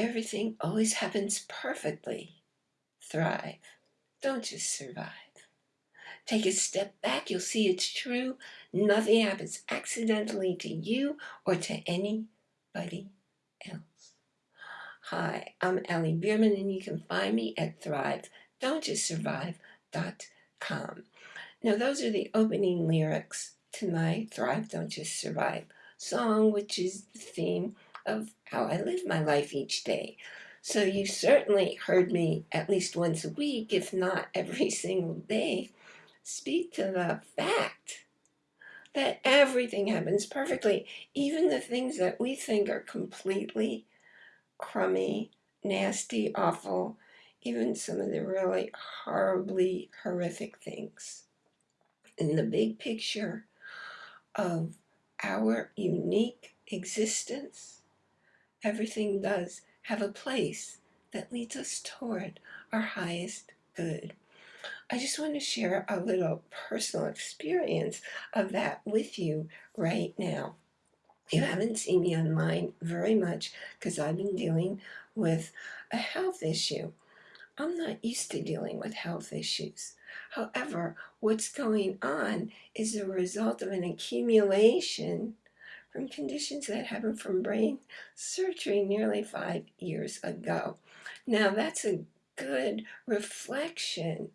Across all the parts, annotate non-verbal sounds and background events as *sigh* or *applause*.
everything always happens perfectly. Thrive. Don't just survive. Take a step back, you'll see it's true. Nothing happens accidentally to you or to anybody else. Hi, I'm Ellie Bierman and you can find me at thrive.don'tjustsurvive.com. Now those are the opening lyrics to my Thrive Don't Just Survive song, which is the theme of how I live my life each day. So you certainly heard me at least once a week, if not *laughs* every single day, speak to the fact that everything happens perfectly, even the things that we think are completely crummy, nasty, awful, even some of the really horribly horrific things. In the big picture of our unique existence, everything does have a place that leads us toward our highest good. I just want to share a little personal experience of that with you right now. You haven't seen me online very much because I've been dealing with a health issue. I'm not used to dealing with health issues. However, what's going on is a result of an accumulation from conditions that happened from brain surgery nearly five years ago. Now, that's a good reflection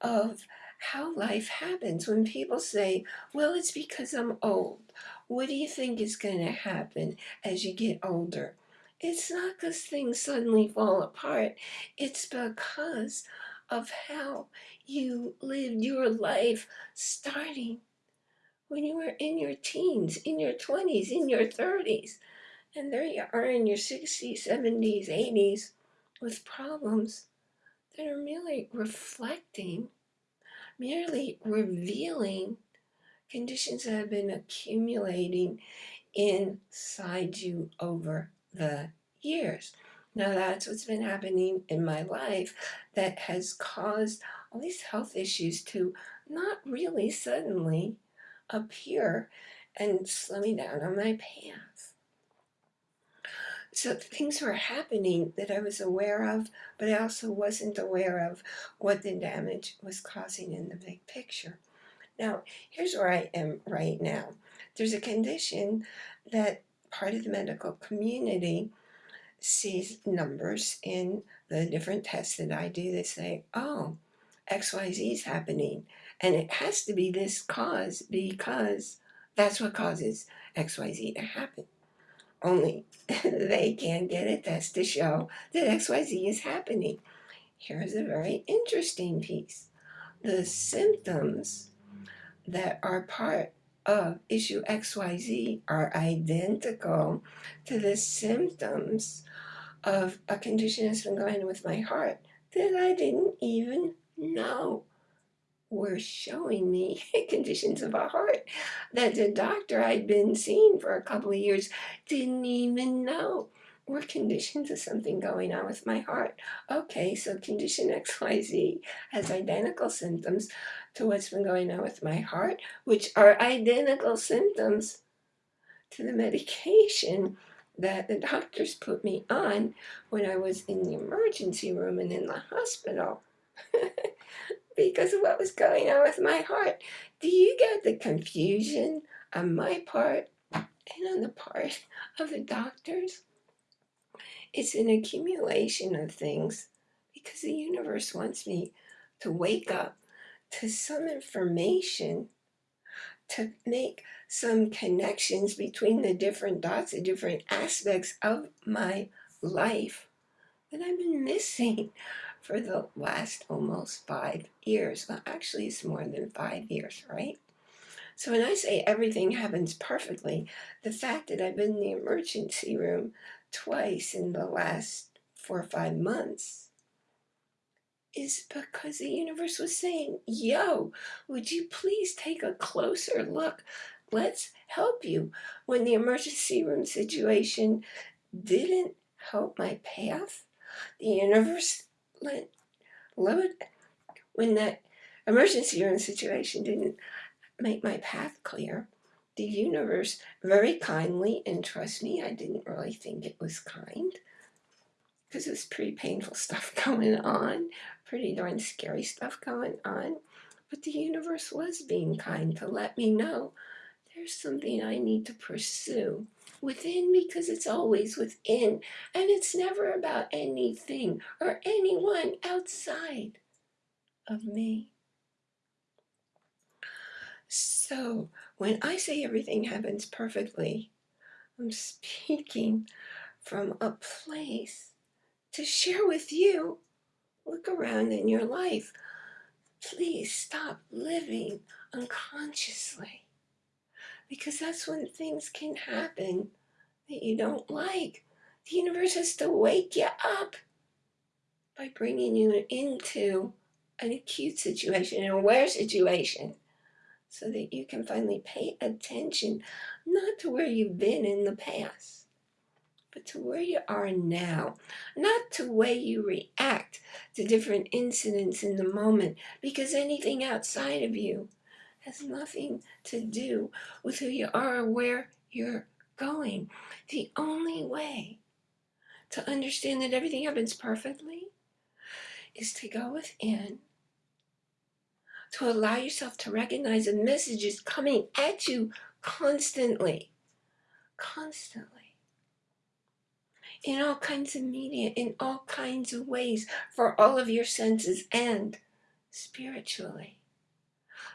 of how life happens. When people say, well, it's because I'm old, what do you think is going to happen as you get older? It's not because things suddenly fall apart. It's because of how you lived your life starting when you were in your teens, in your 20s, in your 30s. And there you are in your 60s, 70s, 80s with problems that are merely reflecting, merely revealing conditions that have been accumulating inside you over the years. Now that's what's been happening in my life that has caused all these health issues to not really suddenly up here and slow me down on my path. So things were happening that I was aware of, but I also wasn't aware of what the damage was causing in the big picture. Now, here's where I am right now. There's a condition that part of the medical community sees numbers in the different tests that I do. They say, oh, XYZ is happening. And it has to be this cause because that's what causes XYZ to happen. Only *laughs* they can't get a test to show that XYZ is happening. Here's a very interesting piece. The symptoms that are part of issue XYZ are identical to the symptoms of a condition that's been going on with my heart that I didn't even know were showing me *laughs* conditions of a heart that the doctor I'd been seeing for a couple of years didn't even know were conditions of something going on with my heart. Okay, so condition XYZ has identical symptoms to what's been going on with my heart, which are identical symptoms to the medication that the doctors put me on when I was in the emergency room and in the hospital. *laughs* because of what was going on with my heart. Do you get the confusion on my part and on the part of the doctors? It's an accumulation of things because the universe wants me to wake up to some information to make some connections between the different dots, the different aspects of my life that I've been missing for the last almost five years. Well, actually, it's more than five years, right? So when I say everything happens perfectly, the fact that I've been in the emergency room twice in the last four or five months is because the universe was saying, yo, would you please take a closer look? Let's help you. When the emergency room situation didn't help my path, the universe let, when that emergency room situation didn't make my path clear, the universe very kindly, and trust me, I didn't really think it was kind, because there's pretty painful *laughs* stuff going on, pretty darn scary stuff going on. But the universe was being kind to let me know there's something I need to pursue within because it's always within and it's never about anything or anyone outside of me. So when I say everything happens perfectly, I'm speaking from a place to share with you. Look around in your life. Please stop living unconsciously because that's when things can happen that you don't like. The universe has to wake you up by bringing you into an acute situation, an aware situation, so that you can finally pay attention not to where you've been in the past, but to where you are now, not to way you react to different incidents in the moment, because anything outside of you has nothing to do with who you are or where you're going. The only way to understand that everything happens perfectly is to go within, to allow yourself to recognize the messages coming at you constantly, constantly. In all kinds of media, in all kinds of ways, for all of your senses and spiritually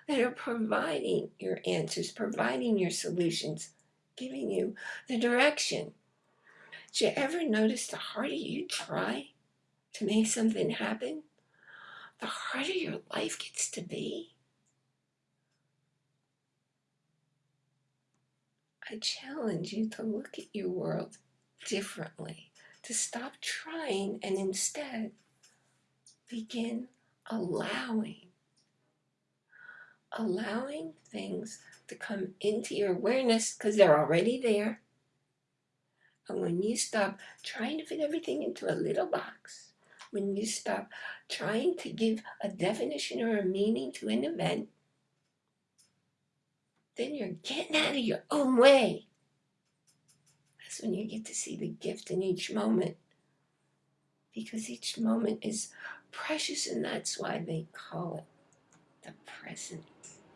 that are providing your answers, providing your solutions, giving you the direction. Did you ever notice the harder you try to make something happen, the harder your life gets to be? I challenge you to look at your world differently, to stop trying and instead begin allowing allowing things to come into your awareness because they're already there. And when you stop trying to fit everything into a little box, when you stop trying to give a definition or a meaning to an event, then you're getting out of your own way. That's when you get to see the gift in each moment. Because each moment is precious, and that's why they call it the present.